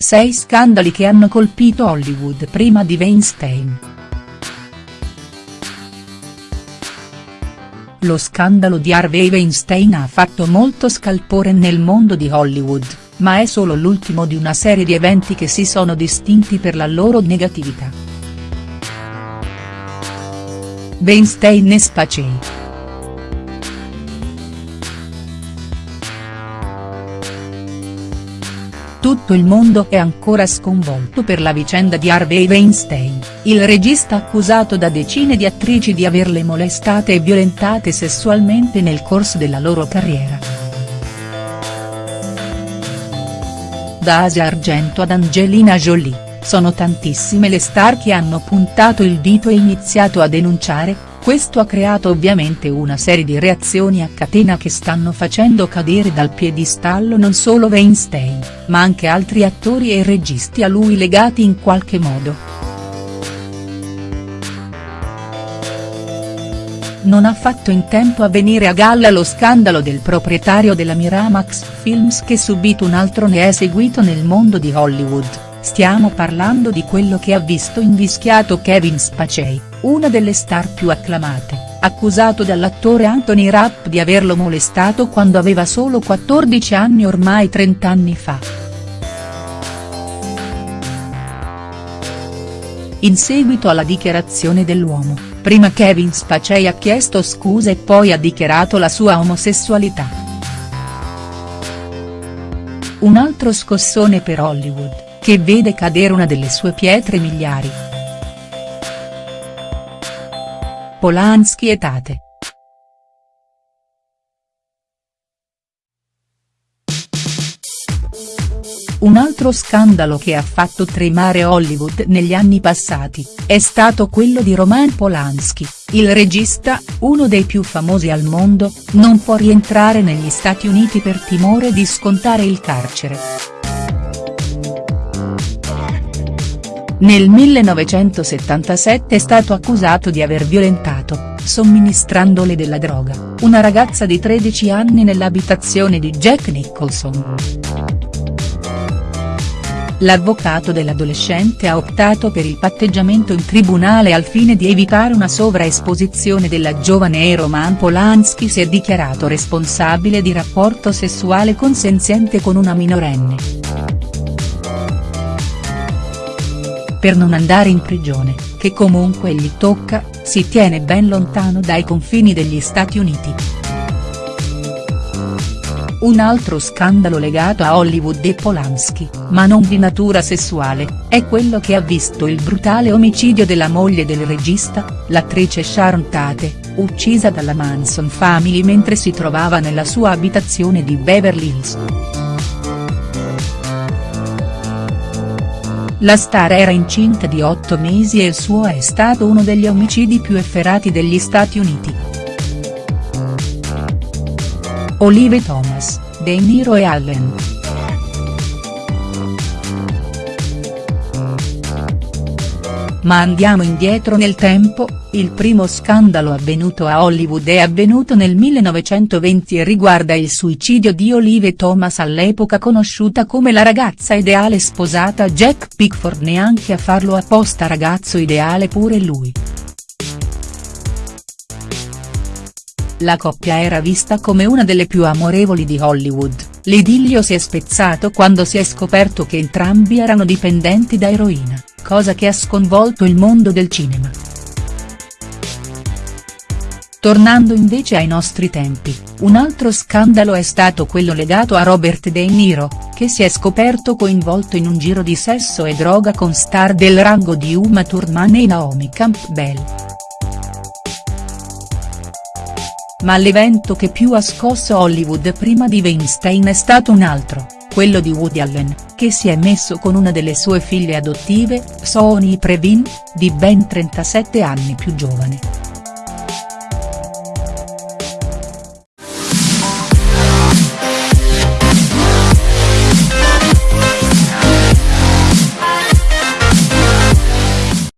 Sei scandali che hanno colpito Hollywood prima di Weinstein. Lo scandalo di Harvey Weinstein ha fatto molto scalpore nel mondo di Hollywood, ma è solo l'ultimo di una serie di eventi che si sono distinti per la loro negatività. Weinstein e Spacey. Tutto il mondo è ancora sconvolto per la vicenda di Harvey Weinstein, il regista accusato da decine di attrici di averle molestate e violentate sessualmente nel corso della loro carriera. Da Asia Argento ad Angelina Jolie, sono tantissime le star che hanno puntato il dito e iniziato a denunciare, questo ha creato ovviamente una serie di reazioni a catena che stanno facendo cadere dal piedistallo non solo Weinstein, ma anche altri attori e registi a lui legati in qualche modo. Non ha fatto in tempo a venire a galla lo scandalo del proprietario della Miramax Films che subito un altro ne è seguito nel mondo di Hollywood Stiamo parlando di quello che ha visto invischiato Kevin Spacey, una delle star più acclamate, accusato dall'attore Anthony Rapp di averlo molestato quando aveva solo 14 anni ormai 30 anni fa. In seguito alla dichiarazione dell'uomo, prima Kevin Spacey ha chiesto scusa e poi ha dichiarato la sua omosessualità. Un altro scossone per Hollywood che vede cadere una delle sue pietre miliari. Polanski e Tate. Un altro scandalo che ha fatto tremare Hollywood negli anni passati, è stato quello di Roman Polanski, il regista, uno dei più famosi al mondo, non può rientrare negli Stati Uniti per timore di scontare il carcere. Nel 1977 è stato accusato di aver violentato, somministrandole della droga, una ragazza di 13 anni nell'abitazione di Jack Nicholson. L'avvocato dell'adolescente ha optato per il patteggiamento in tribunale al fine di evitare una sovraesposizione della giovane e Roman Polanski si è dichiarato responsabile di rapporto sessuale consenziente con una minorenne. Per non andare in prigione, che comunque gli tocca, si tiene ben lontano dai confini degli Stati Uniti. Un altro scandalo legato a Hollywood e Polanski, ma non di natura sessuale, è quello che ha visto il brutale omicidio della moglie del regista, l'attrice Sharon Tate, uccisa dalla Manson Family mentre si trovava nella sua abitazione di Beverly Hills. La star era incinta di otto mesi e il suo è stato uno degli omicidi più efferati degli Stati Uniti. Olive Thomas, De Niro e Allen. Ma andiamo indietro nel tempo, il primo scandalo avvenuto a Hollywood è avvenuto nel 1920 e riguarda il suicidio di Olive Thomas all'epoca conosciuta come la ragazza ideale sposata. Jack Pickford neanche a farlo apposta ragazzo ideale pure lui. La coppia era vista come una delle più amorevoli di Hollywood, l'idillio si è spezzato quando si è scoperto che entrambi erano dipendenti da eroina, cosa che ha sconvolto il mondo del cinema. Tornando invece ai nostri tempi, un altro scandalo è stato quello legato a Robert De Niro, che si è scoperto coinvolto in un giro di sesso e droga con star del rango di Uma Thurman e Naomi Campbell. Ma l'evento che più ha scosso Hollywood prima di Weinstein è stato un altro, quello di Woody Allen, che si è messo con una delle sue figlie adottive, Sony Previn, di ben 37 anni più giovane.